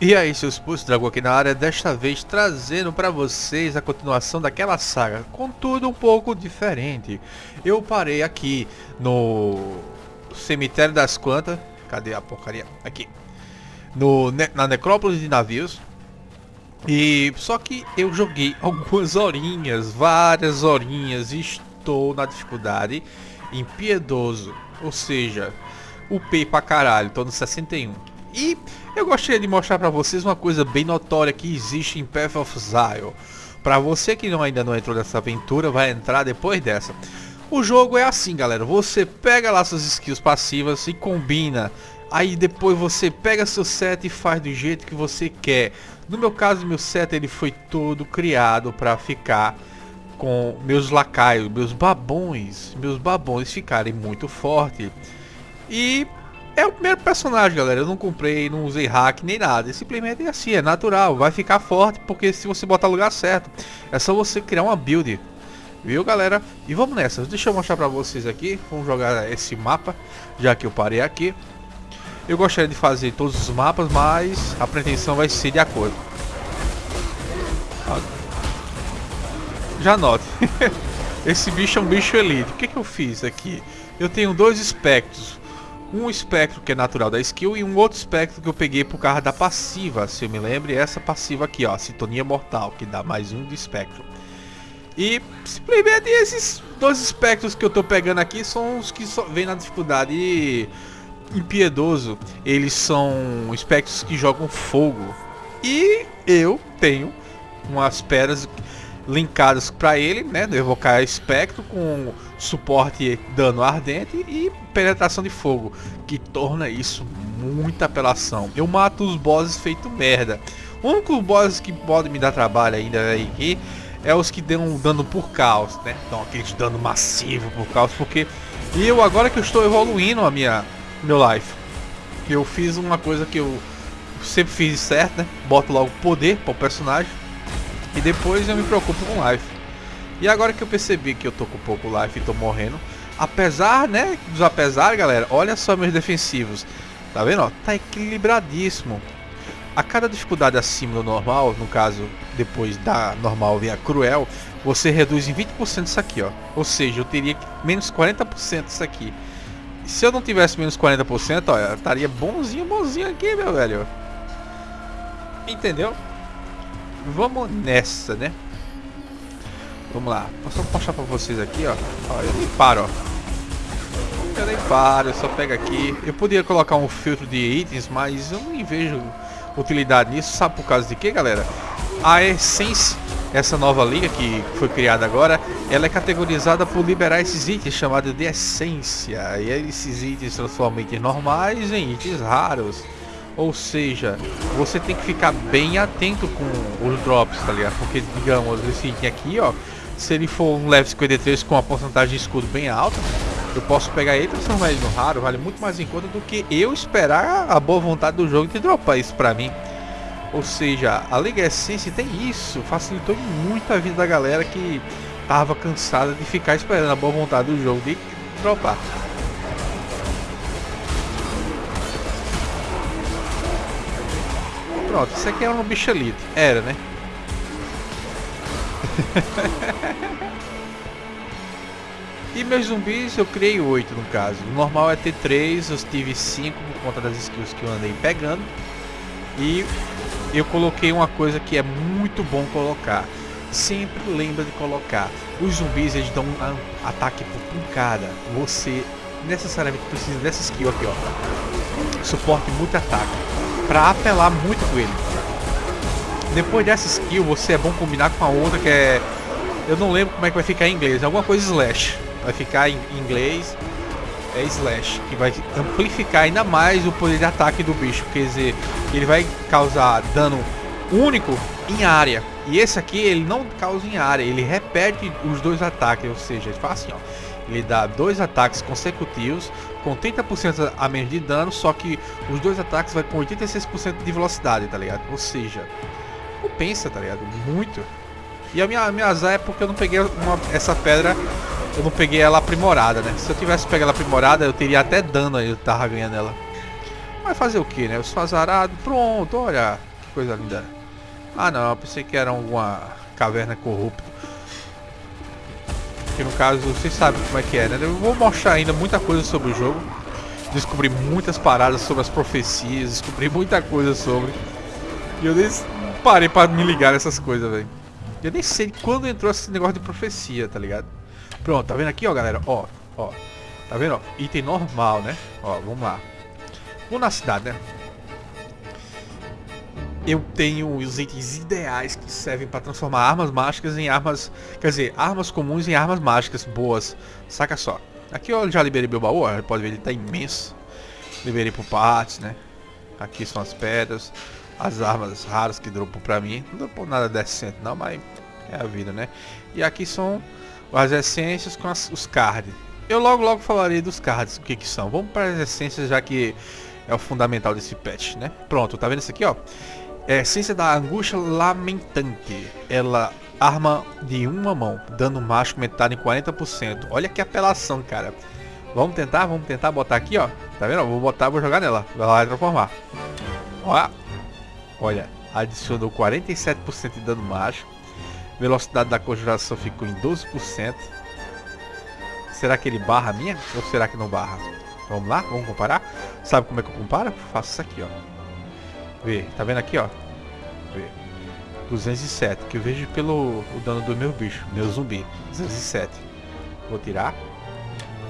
E aí, seus pulsos, Dragão aqui na área, desta vez trazendo para vocês a continuação daquela saga, contudo um pouco diferente. Eu parei aqui no Cemitério das Quantas, cadê a porcaria? Aqui. No, na Necrópole de Navios. E só que eu joguei algumas horinhas, várias horinhas, estou na dificuldade impiedoso. Ou seja, upei pra caralho, tô no 61. E eu gostaria de mostrar para vocês uma coisa bem notória que existe em Path of Zion. Para você que não, ainda não entrou nessa aventura, vai entrar depois dessa. O jogo é assim, galera. Você pega lá suas skills passivas e combina. Aí depois você pega seu set e faz do jeito que você quer. No meu caso, meu set ele foi todo criado para ficar com meus lacaios, meus babões, meus babões ficarem muito fortes. E é o primeiro personagem, galera. Eu não comprei, não usei hack nem nada. É simplesmente assim, é natural. Vai ficar forte porque se você botar lugar certo. É só você criar uma build. Viu, galera? E vamos nessa. Deixa eu mostrar pra vocês aqui. Vamos jogar esse mapa, já que eu parei aqui. Eu gostaria de fazer todos os mapas, mas a pretensão vai ser de acordo. Já note. esse bicho é um bicho elite. O que, que eu fiz aqui? Eu tenho dois espectros um espectro que é natural da skill e um outro espectro que eu peguei por causa da passiva, se eu me lembro, essa passiva aqui, ó, Sintonia Mortal, que dá mais um de espectro. E simplesmente esses dois espectros que eu tô pegando aqui são os que vêm na dificuldade impiedoso. Eles são espectros que jogam fogo. E eu tenho umas pedras linkadas para ele, né? Evocar espectro com suporte dano ardente e penetração de fogo, que torna isso muita apelação. Eu mato os bosses feito merda. O único boss que pode me dar trabalho ainda aí é os que dão dano por caos, né? Então aqueles dano massivo por caos, porque eu agora que eu estou evoluindo a minha meu life, eu fiz uma coisa que eu sempre fiz certo, né? Boto logo poder para o personagem e depois eu me preocupo com life. E agora que eu percebi que eu tô com pouco life e tô morrendo, apesar, né, dos apesar, galera, olha só meus defensivos. Tá vendo, ó? Tá equilibradíssimo. A cada dificuldade acima do normal, no caso, depois da normal vem a cruel, você reduz em 20% isso aqui, ó. Ou seja, eu teria menos 40% isso aqui. Se eu não tivesse menos 40%, ó, eu estaria bonzinho, bonzinho aqui, meu velho. Entendeu? Vamos nessa, né? Vamos lá. Posso mostrar pra vocês aqui, ó. ó eu nem paro, ó. Eu nem paro, eu só pego aqui. Eu poderia colocar um filtro de itens, mas eu não vejo utilidade nisso. Sabe por causa de quê, galera? A Essence, essa nova liga que foi criada agora, ela é categorizada por liberar esses itens chamados de essência. E esses itens transformam itens normais em itens raros. Ou seja, você tem que ficar bem atento com os drops, tá ligado? Porque, digamos, esse item aqui, ó, se ele for um level 53 com uma porcentagem de escudo bem alta, eu posso pegar ele e transformar ele no raro, vale muito mais em conta do que eu esperar a boa vontade do jogo de dropar isso pra mim. Ou seja, a Liga Essence tem isso, facilitou muito a vida da galera que tava cansada de ficar esperando a boa vontade do jogo de dropar. Pronto, isso aqui era um bichelito. Era, né? E meus zumbis eu criei 8 no caso. O normal é ter 3, eu tive 5 por conta das skills que eu andei pegando. E eu coloquei uma coisa que é muito bom colocar. Sempre lembra de colocar. Os zumbis eles dão um ataque por pancada. Você necessariamente precisa dessa skill aqui, ó. Suporte muito ataque para apelar muito com ele. Depois dessa skill, você é bom combinar com a outra que é... Eu não lembro como é que vai ficar em inglês, alguma coisa slash. Vai ficar em inglês, é slash, que vai amplificar ainda mais o poder de ataque do bicho. Quer dizer, ele vai causar dano único em área. E esse aqui, ele não causa em área, ele repete os dois ataques, ou seja, ele faz assim, ó. Ele dá dois ataques consecutivos com 30% a menos de dano, só que os dois ataques vai com 86% de velocidade, tá ligado? Ou seja, compensa, tá ligado? Muito. E a minha, minha azar é porque eu não peguei uma, essa pedra, eu não peguei ela aprimorada, né? Se eu tivesse pegado ela aprimorada, eu teria até dano aí, eu tava ganhando ela. Vai fazer o que, né? Eu sou azarado. Pronto, olha. Que coisa linda. Ah não, eu pensei que era alguma caverna corrupta. Que no caso, vocês sabem como é que é, né? Eu vou mostrar ainda muita coisa sobre o jogo. Descobri muitas paradas sobre as profecias, descobri muita coisa sobre. E eu nem parei pra me ligar nessas coisas, velho. Eu nem sei quando entrou esse negócio de profecia, tá ligado? Pronto, tá vendo aqui, ó, galera? Ó, ó. Tá vendo, ó? Item normal, né? Ó, vamos lá. Vou na cidade, né? Eu tenho os itens ideais que servem para transformar armas mágicas em armas... Quer dizer, armas comuns em armas mágicas boas. Saca só. Aqui eu já liberei meu baú, ó, pode ver, ele tá imenso. Liberei por partes, né? Aqui são as pedras. As armas raras que dropam pra mim. Não dropou nada decente não, mas é a vida, né? E aqui são as essências com as, os cards. Eu logo logo falarei dos cards, o que que são. Vamos para as essências, já que é o fundamental desse patch, né? Pronto, tá vendo isso aqui, ó? É essência da angústia lamentante. Ela arma de uma mão, dano mágico aumentado em 40%. Olha que apelação, cara. Vamos tentar, vamos tentar botar aqui, ó. Tá vendo? Vou botar, vou jogar nela. Vai transformar. Olha. Olha, adicionou 47% de dano mágico. Velocidade da conjuração ficou em 12%. Será que ele barra a minha? Ou será que não barra? Vamos lá, vamos comparar? Sabe como é que eu comparo? Faço isso aqui, ó. Vê, tá vendo aqui, ó? Vê. 207, que eu vejo pelo o dano do meu bicho, meu zumbi. 207. Vou tirar.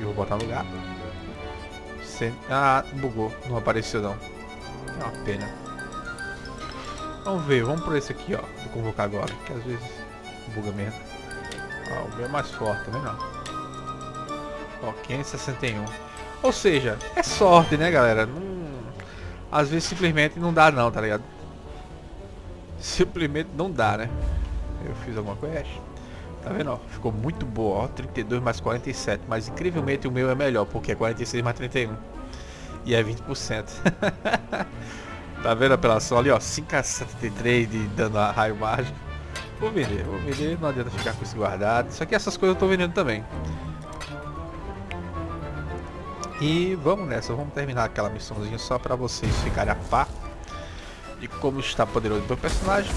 E vou botar no lugar. Ah, bugou. Não apareceu não. É uma pena. Vamos ver, vamos por esse aqui, ó. Vou convocar agora, que às vezes buga mesmo. Ó, o meu é mais forte, tá? Ó, 561. Ou seja, é sorte, né, galera? Não... Às vezes simplesmente não dá não, tá ligado? Simplesmente não dá, né? Eu fiz alguma quest. Tá vendo, ó? Ficou muito boa, ó. 32 mais 47. Mas incrivelmente o meu é melhor, porque é 46 mais 31. E é 20%. tá vendo a apelação ali, ó? 5 a 73 de dano a raio mágico. Vou vender, vou vender. Não adianta ficar com esse guardado. Isso aqui, essas coisas eu tô vendendo também. E vamos nessa, vamos terminar aquela missãozinha só pra vocês ficarem a par de como está poderoso o meu personagem.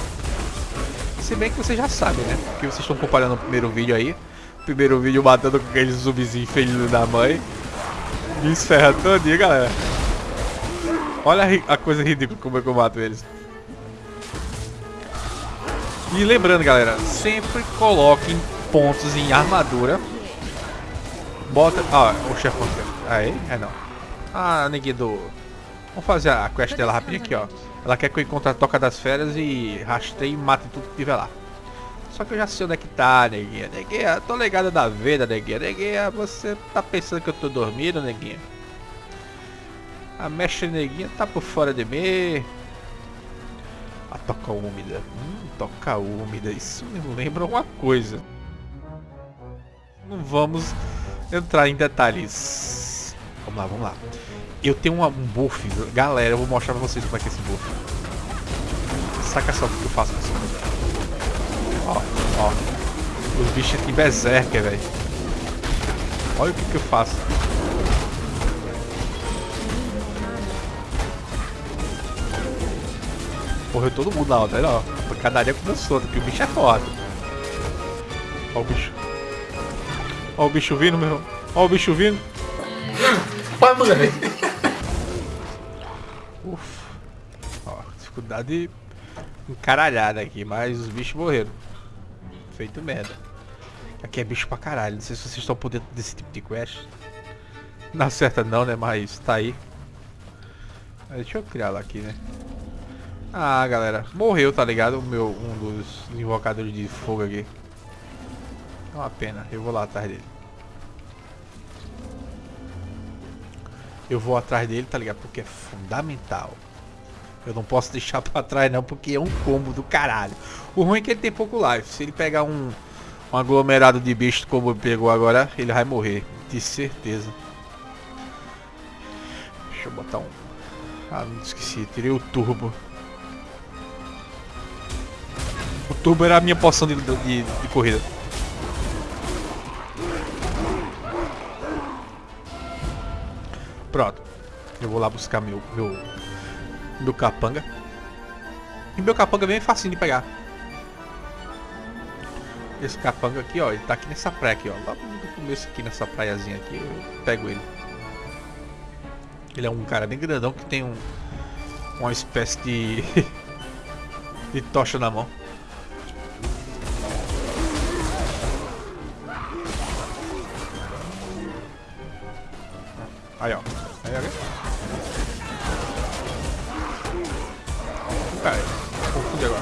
Se bem que vocês já sabem, né? Porque vocês estão comparando o primeiro vídeo aí. Primeiro vídeo matando com aqueles zumbizinhos felizes da mãe. Me esferra todinha, galera. Olha a coisa ridícula como é eu mato eles. E lembrando, galera, sempre coloquem pontos em armadura. Bota... Ah, o chefão Aí? É não. Ah, neguinho do... Vamos fazer a quest dela rapidinho aqui, ó. Ela quer que eu encontre a Toca das Feras e rastreie e mate tudo que tiver lá. Só que eu já sei onde é que tá, neguinha. Neguinha, tô ligada da vida, neguinha. Neguinha, você tá pensando que eu tô dormindo, neguinha? A mestre neguinha tá por fora de mim. A toca úmida. Hum, toca úmida. Isso me lembra uma coisa. Não vamos entrar em detalhes. Vamos lá, vamos lá. Eu tenho um buff, galera, eu vou mostrar pra vocês como é que é esse buff. Saca só o que eu faço com esse buff. Ó, ó. Os bichos aqui berserker, velho. Olha o que, que eu faço. Morreu todo mundo na hora, ó. A pancadaria começou, porque o bicho é foda. Ó o bicho. Ó o bicho vindo, meu irmão. Ó o bicho vindo. Vai, mano. dificuldade encaralhada aqui, mas os bichos morreram. Feito merda. Aqui é bicho pra caralho, não sei se vocês estão por dentro desse tipo de quest. Não acerta não, né, mas tá aí. Deixa eu criar lá aqui, né. Ah, galera, morreu, tá ligado? O meu, um dos invocadores de fogo aqui. É uma pena, eu vou lá atrás dele. Eu vou atrás dele, tá ligado? Porque é fundamental. Eu não posso deixar pra trás não, porque é um combo do caralho. O ruim é que ele tem pouco life. Se ele pegar um, um aglomerado de bicho como pegou agora, ele vai morrer. De certeza. Deixa eu botar um... Ah, não esqueci. Tirei o turbo. O turbo era a minha poção de, de, de corrida. Pronto. Eu vou lá buscar meu, meu, meu capanga. E meu capanga é bem facinho de pegar. Esse capanga aqui, ó, ele tá aqui nessa praia aqui, ó. Lá no começo aqui, nessa praiazinha aqui, eu pego ele. Ele é um cara bem grandão que tem um, uma espécie de, de tocha na mão. Aí, ó. Aí, aí. Cara, confundi agora.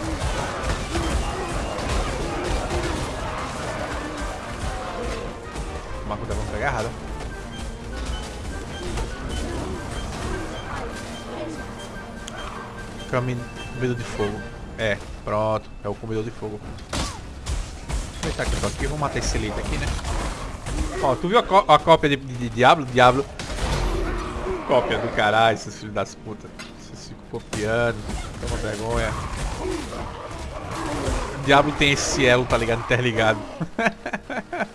Uma coisa, vamos pegar errada. Caminho comedor de fogo. É, pronto. É o comedor de fogo. Deixa eu aqui, aqui. Vamos matar esse elite aqui, né? Ó, tu viu a, a cópia de, de, de Diablo? Diablo Cópia do caralho, esses filhos das putas. Vocês ficam copiando. Toma vergonha. O diabo tem esse elo, tá ligado? Interligado.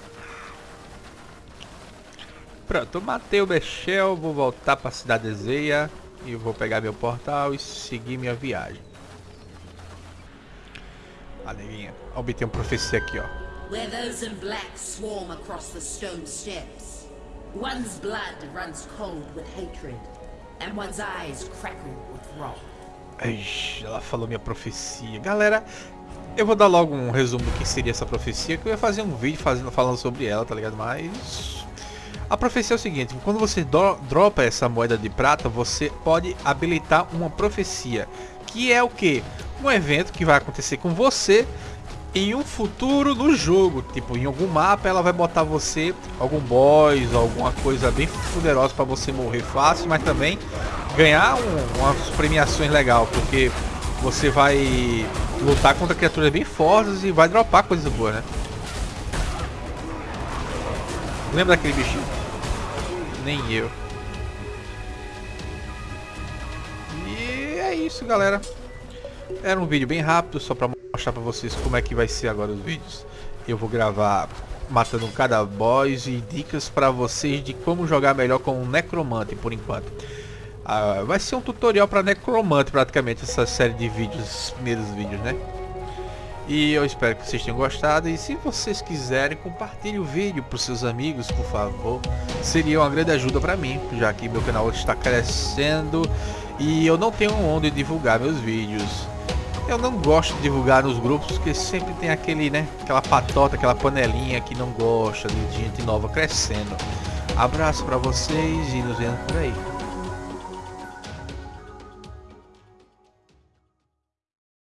Pronto, matei o Bechel, vou voltar pra cidade Zeia e vou pegar meu portal e seguir minha viagem. A neguinha. Obter uma profecia aqui, ó. Where those in black swarm across the stone steps. One's blood runs cold with hatred, and one's eyes crackle with wrath. Ela falou minha profecia. Galera, eu vou dar logo um resumo do que seria essa profecia, que eu ia fazer um vídeo fazendo, falando sobre ela, tá ligado? Mas... A profecia é o seguinte, quando você do, dropa essa moeda de prata, você pode habilitar uma profecia. Que é o que? Um evento que vai acontecer com você em um futuro no jogo. Tipo, em algum mapa ela vai botar você, algum boss, alguma coisa bem poderosa para você morrer fácil, mas também ganhar um, umas premiações legal, porque você vai lutar contra criaturas bem fortes e vai dropar coisas boas, né? Lembra daquele bichinho? Nem eu. E é isso, galera. Era um vídeo bem rápido, só pra mostrar pra vocês como é que vai ser agora os vídeos. Eu vou gravar matando cada boss e dicas pra vocês de como jogar melhor com o Necromante por enquanto. Ah, vai ser um tutorial para Necromante praticamente essa série de vídeos, esses primeiros vídeos, né? E eu espero que vocês tenham gostado e se vocês quiserem compartilhe o vídeo para seus amigos, por favor. Seria uma grande ajuda para mim, já que meu canal está crescendo e eu não tenho onde divulgar meus vídeos. Eu não gosto de divulgar nos grupos porque sempre tem aquele, né, aquela patota, aquela panelinha que não gosta de gente nova crescendo. Abraço para vocês e nos vemos por aí.